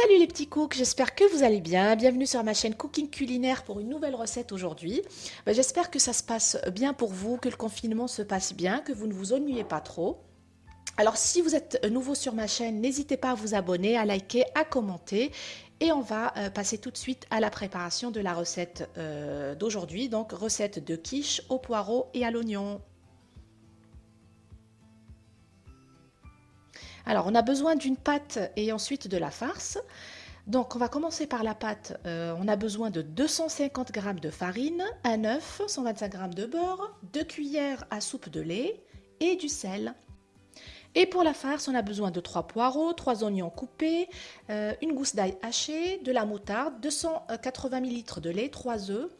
Salut les petits cooks, j'espère que vous allez bien. Bienvenue sur ma chaîne Cooking Culinaire pour une nouvelle recette aujourd'hui. Ben, j'espère que ça se passe bien pour vous, que le confinement se passe bien, que vous ne vous ennuyez pas trop. Alors si vous êtes nouveau sur ma chaîne, n'hésitez pas à vous abonner, à liker, à commenter. Et on va euh, passer tout de suite à la préparation de la recette euh, d'aujourd'hui. Donc recette de quiche au poireau et à l'oignon. Alors, on a besoin d'une pâte et ensuite de la farce. Donc, on va commencer par la pâte. Euh, on a besoin de 250 g de farine, un œuf, 125 g de beurre, 2 cuillères à soupe de lait et du sel. Et pour la farce, on a besoin de 3 poireaux, 3 oignons coupés, euh, une gousse d'ail hachée, de la moutarde, 280 ml de lait, 3 œufs,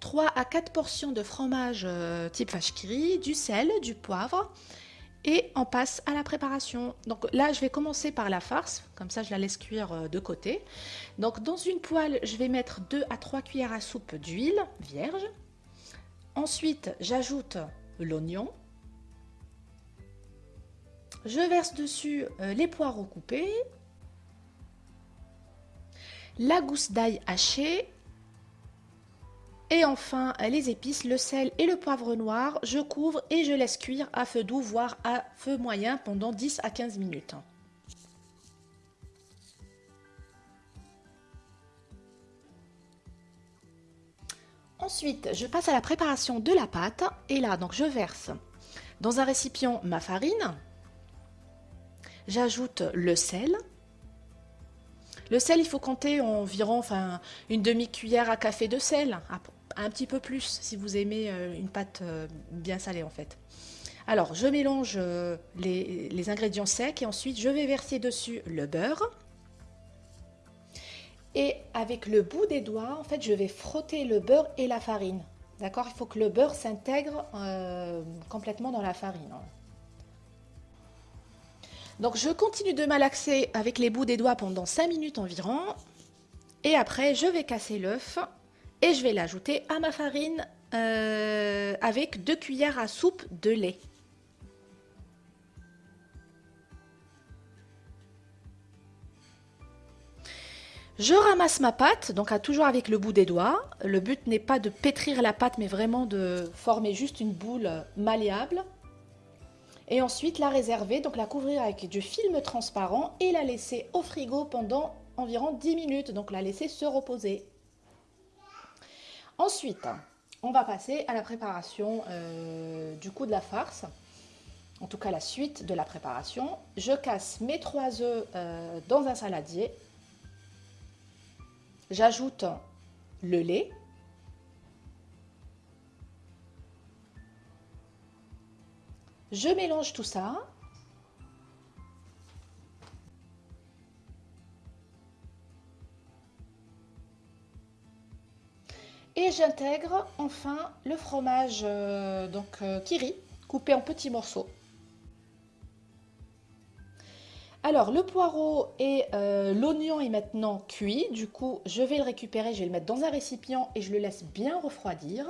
3 à 4 portions de fromage euh, type vache du sel, du poivre, et on passe à la préparation. Donc là, je vais commencer par la farce, comme ça je la laisse cuire euh, de côté. Donc dans une poêle, je vais mettre 2 à 3 cuillères à soupe d'huile vierge. Ensuite, j'ajoute l'oignon. Je verse dessus euh, les poireaux coupés, la gousse d'ail hachée et enfin, les épices, le sel et le poivre noir, je couvre et je laisse cuire à feu doux, voire à feu moyen pendant 10 à 15 minutes. Ensuite, je passe à la préparation de la pâte. Et là, donc, je verse dans un récipient ma farine. J'ajoute le sel. Le sel, il faut compter environ une demi-cuillère à café de sel un petit peu plus si vous aimez euh, une pâte euh, bien salée en fait. Alors, je mélange euh, les, ingrédients secs et ensuite je vais verser dessus le beurre. Et avec le bout des doigts, en fait, je vais frotter le beurre et la farine. D'accord? Il faut que le beurre s'intègre complètement dans la farine. Donc, je continue de malaxer avec les bouts des doigts pendant 5 minutes environ. Et après, je vais casser l'œuf et je vais l'ajouter à ma farine euh, avec 2 cuillères à soupe de lait. Je ramasse ma pâte, donc toujours avec le bout des doigts. Le but n'est pas de pétrir la pâte, mais vraiment de former juste une boule malléable. Et ensuite la réserver, donc la couvrir avec du film transparent et la laisser au frigo pendant environ 10 minutes. Donc la laisser se reposer. Ensuite, on va passer à la préparation euh, du coup de la farce. En tout cas, la suite de la préparation. Je casse mes trois œufs euh, dans un saladier. J'ajoute le lait. Je mélange tout ça. Et j'intègre enfin le fromage euh, donc euh, kiri coupé en petits morceaux. Alors le poireau et euh, l'oignon est maintenant cuit, du coup je vais le récupérer, je vais le mettre dans un récipient et je le laisse bien refroidir.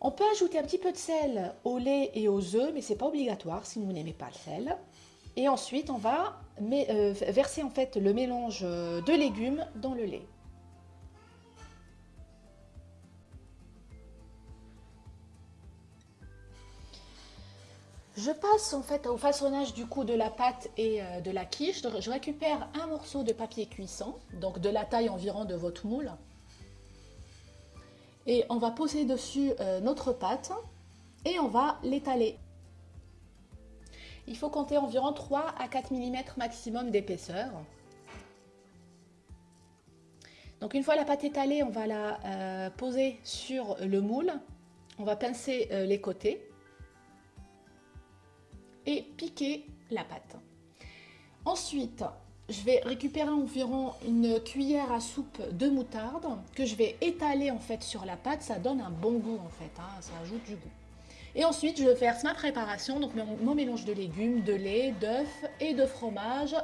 On peut ajouter un petit peu de sel au lait et aux œufs, mais c'est pas obligatoire si vous n'aimez pas le sel. Et ensuite on va verser en fait le mélange de légumes dans le lait. Je passe en fait au façonnage du coup de la pâte et euh, de la quiche. Je récupère un morceau de papier cuisson, donc de la taille environ de votre moule. Et on va poser dessus euh, notre pâte et on va l'étaler. Il faut compter environ 3 à 4 mm maximum d'épaisseur. Donc une fois la pâte étalée, on va la euh, poser sur le moule. On va pincer les côtés et piquer la pâte. Ensuite, je vais récupérer environ une cuillère à soupe de moutarde que je vais étaler en fait sur la pâte. Ça donne un bon goût en fait, hein, ça ajoute du goût. Et ensuite, je verse ma préparation, donc mon, mélange de légumes, de lait, d'œufs et de fromage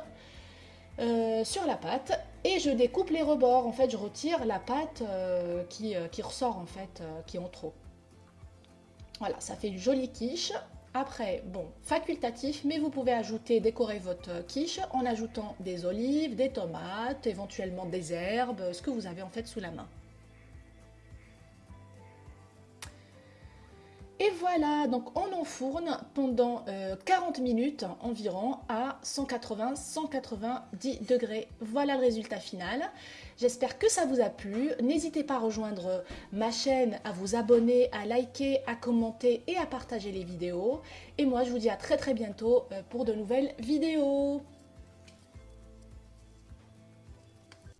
euh, sur la pâte. Et je découpe les rebords. En fait, je retire la pâte euh, qui, euh, qui, ressort en fait, qui est en trop. Voilà, ça fait une jolie quiche Après, bon, facultatif, mais vous pouvez ajouter, décorer votre quiche en ajoutant des olives, des tomates, éventuellement des herbes, ce que vous avez en fait sous la main. Et voilà, donc on enfourne pendant 40 euh, minutes environ à 180-190 degrés. Voilà le résultat final. J'espère que ça vous a plu. N'hésitez pas à rejoindre ma chaîne, à vous abonner, à liker, à commenter et à partager les vidéos. Et moi, je vous dis à très très bientôt euh, pour de nouvelles vidéos.